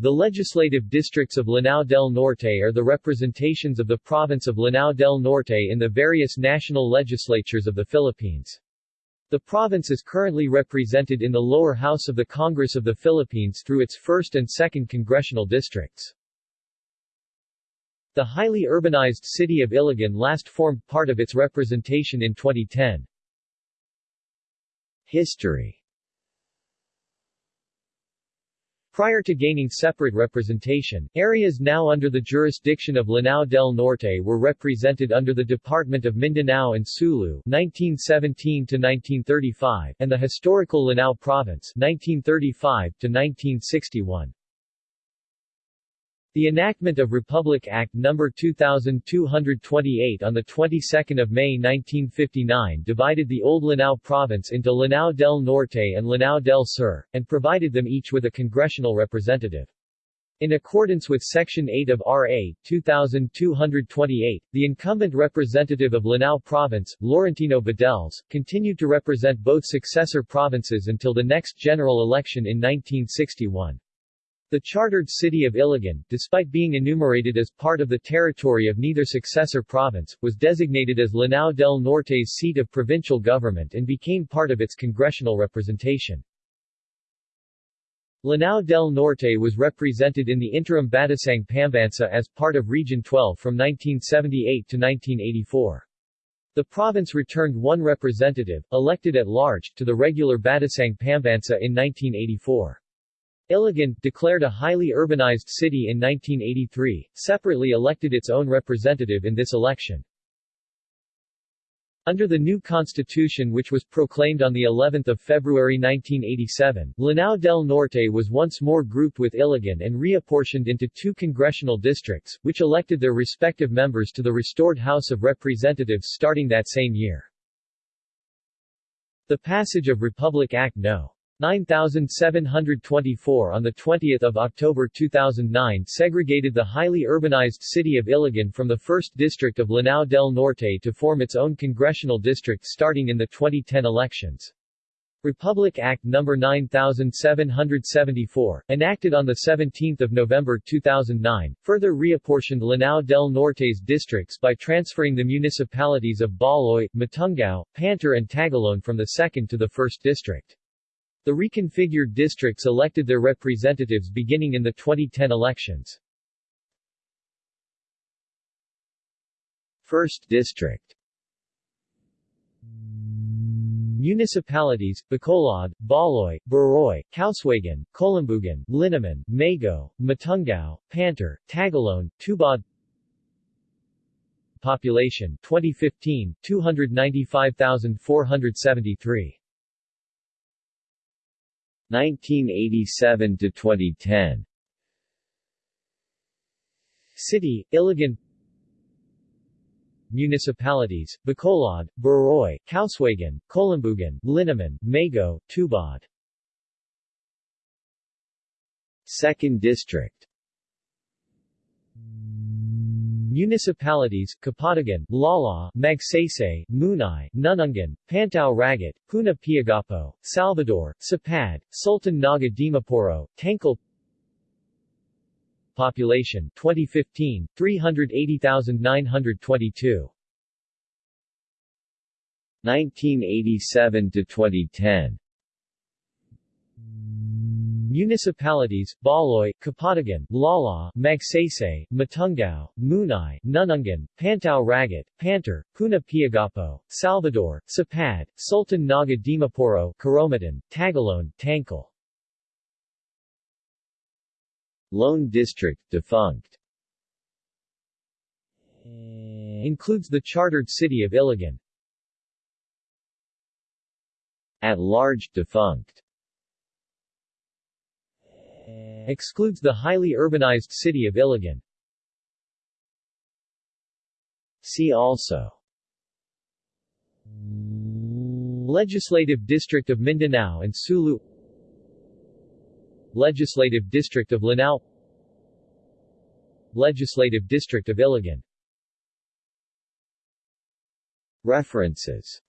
The legislative districts of Lanao del Norte are the representations of the province of Lanao del Norte in the various national legislatures of the Philippines. The province is currently represented in the lower house of the Congress of the Philippines through its 1st and 2nd congressional districts. The highly urbanized city of Iligan last formed part of its representation in 2010. History Prior to gaining separate representation, areas now under the jurisdiction of Lanao del Norte were represented under the Department of Mindanao and Sulu 1917-1935 and the historical Lanao Province 1935-1961. The enactment of Republic Act No. 2228 on the 22nd of May 1959 divided the old Lanao province into Lanao del Norte and Lanao del Sur, and provided them each with a congressional representative. In accordance with Section 8 of R.A. 2228, the incumbent representative of Lanao Province, Laurentino Badelles, continued to represent both successor provinces until the next general election in 1961. The chartered city of Iligan, despite being enumerated as part of the territory of neither successor province, was designated as Lanao del Norte's seat of provincial government and became part of its congressional representation. Lanao del Norte was represented in the interim Batasang Pambansa as part of Region 12 from 1978 to 1984. The province returned one representative, elected at large, to the regular Batasang Pambansa in 1984. Iligan, declared a highly urbanized city in 1983, separately elected its own representative in this election. Under the new constitution which was proclaimed on the 11th of February 1987, Lanao del Norte was once more grouped with Iligan and reapportioned into two congressional districts, which elected their respective members to the restored House of Representatives starting that same year. The passage of Republic Act No. 9724 on 20 October 2009 segregated the highly urbanized city of Iligan from the 1st District of Lanao del Norte to form its own congressional district starting in the 2010 elections. Republic Act No. 9774, enacted on 17 November 2009, further reapportioned Lanao del Norte's districts by transferring the municipalities of Baloi, Matungao, Pantar and Tagoloan from the 2nd to the 1st District. The reconfigured districts elected their representatives beginning in the 2010 elections. 1st District. Municipalities, Bacolod, Baloi, Baroy, Kauswagan, Kolambugan, Linamon, Maigo, Matungao, Pantar, Tagoloan, Tubod Population 2015, 295,473 1987 to 2010 City, Iligan Municipalities, Bacolod, Baroy, Kauswagan, Kolambugan, Linamon, Maigo, Tubod. 2nd District Municipalities, Kapatagan, Lala, Magsaysay, Munai, Nunungan, Pantao Ragat, Poona Piagapo, Salvador, Sapad, Sultan Naga Dimaporo, Population 2015, 380,922 1987 to 2010 Municipalities, Baloi, Kapatagan, Lala, Magsaysay, Matungao, Munai, Nunungan, Pantao Ragat, Pantar, Poona Piagapo, Salvador, Sapad, Sultan Naga Dimaporo, Karomatan, Tangcal. Lone District, defunct eh, Includes the chartered city of Iligan. At large, defunct excludes the highly urbanized city of Iligan. See also. Legislative District of Mindanao and Sulu. Legislative District of Lanao. Legislative District of Iligan. References